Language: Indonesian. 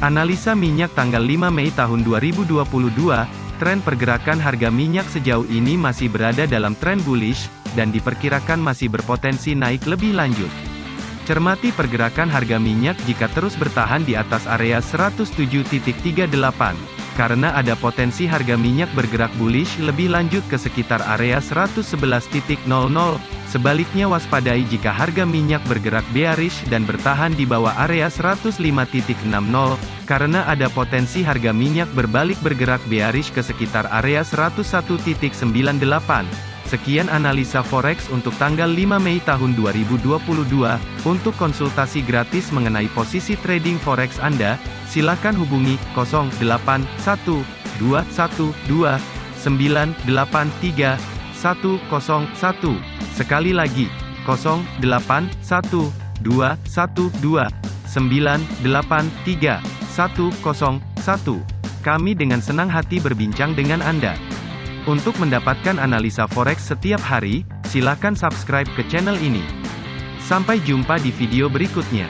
Analisa minyak tanggal 5 Mei tahun 2022, tren pergerakan harga minyak sejauh ini masih berada dalam tren bullish, dan diperkirakan masih berpotensi naik lebih lanjut. Cermati pergerakan harga minyak jika terus bertahan di atas area 107.38, karena ada potensi harga minyak bergerak bullish lebih lanjut ke sekitar area 111.00. Sebaliknya waspadai jika harga minyak bergerak bearish dan bertahan di bawah area 105.60, karena ada potensi harga minyak berbalik bergerak bearish ke sekitar area 101.98. Sekian analisa forex untuk tanggal 5 Mei tahun 2022. Untuk konsultasi gratis mengenai posisi trading forex Anda, silakan hubungi 081212983101. Sekali lagi, 081212983101. Kami dengan senang hati berbincang dengan Anda. Untuk mendapatkan analisa forex setiap hari, silakan subscribe ke channel ini. Sampai jumpa di video berikutnya.